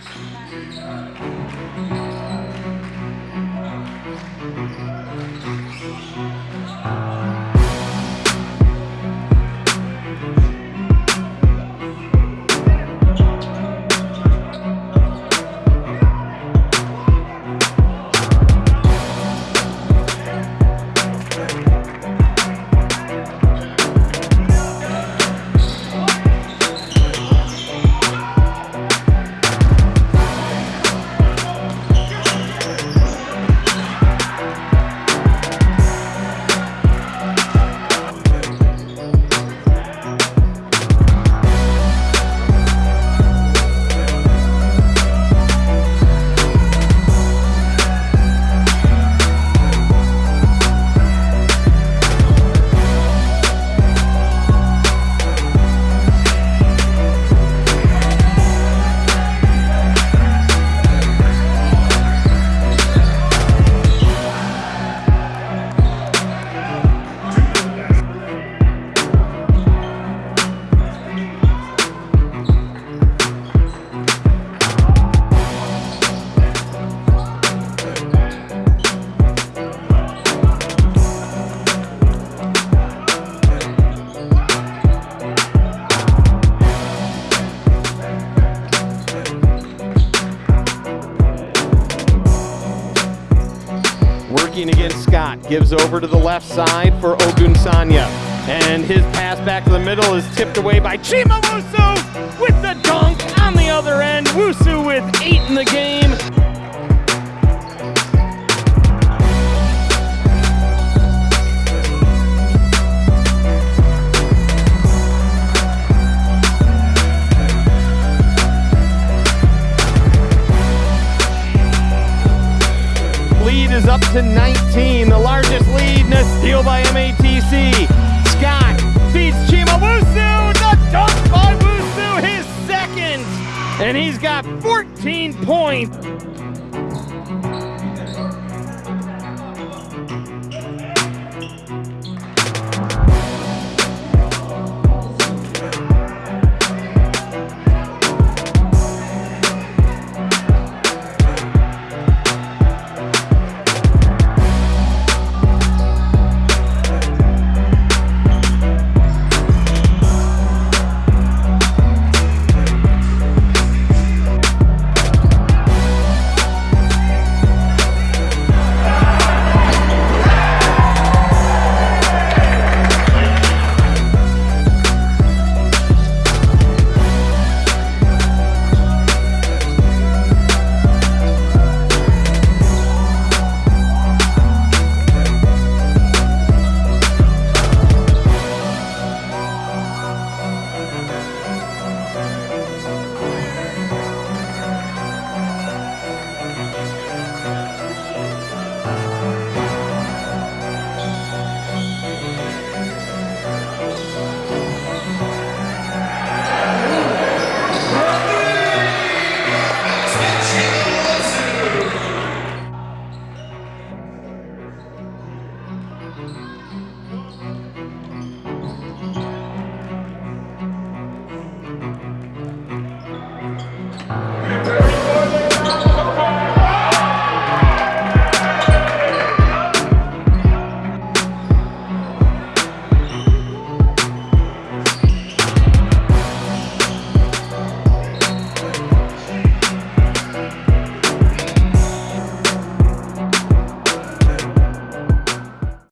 Thank you. Working against Scott, gives over to the left side for Ogunsanya. And his pass back to the middle is tipped away by Chima Wusu with the dunk on the other end. Wusu with eight in the game. Lead is up to 19, the largest lead in a steal by MATC. Scott feeds Chima Wusu, the dunk by Wusu, his second, and he's got 14 points.